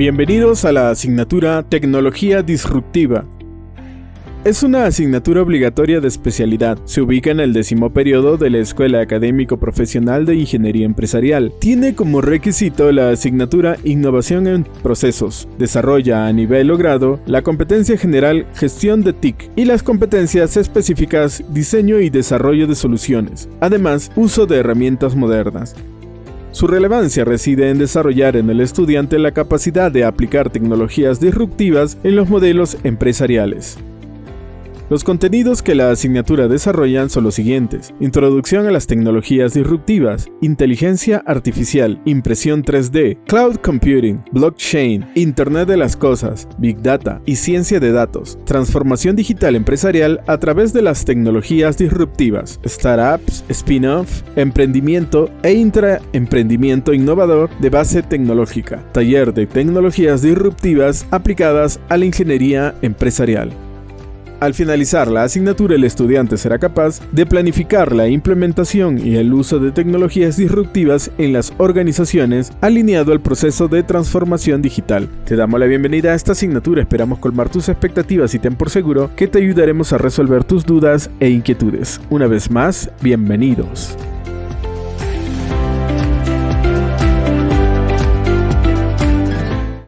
Bienvenidos a la asignatura Tecnología Disruptiva. Es una asignatura obligatoria de especialidad. Se ubica en el décimo periodo de la Escuela Académico Profesional de Ingeniería Empresarial. Tiene como requisito la asignatura Innovación en Procesos. Desarrolla a nivel logrado la competencia general Gestión de TIC y las competencias específicas Diseño y Desarrollo de Soluciones. Además, uso de herramientas modernas. Su relevancia reside en desarrollar en el estudiante la capacidad de aplicar tecnologías disruptivas en los modelos empresariales. Los contenidos que la asignatura desarrollan son los siguientes. Introducción a las tecnologías disruptivas, inteligencia artificial, impresión 3D, cloud computing, blockchain, Internet de las Cosas, Big Data y ciencia de datos, transformación digital empresarial a través de las tecnologías disruptivas, startups, spin-off, emprendimiento e intraemprendimiento innovador de base tecnológica, taller de tecnologías disruptivas aplicadas a la ingeniería empresarial. Al finalizar la asignatura, el estudiante será capaz de planificar la implementación y el uso de tecnologías disruptivas en las organizaciones alineado al proceso de transformación digital. Te damos la bienvenida a esta asignatura, esperamos colmar tus expectativas y ten por seguro que te ayudaremos a resolver tus dudas e inquietudes. Una vez más, bienvenidos.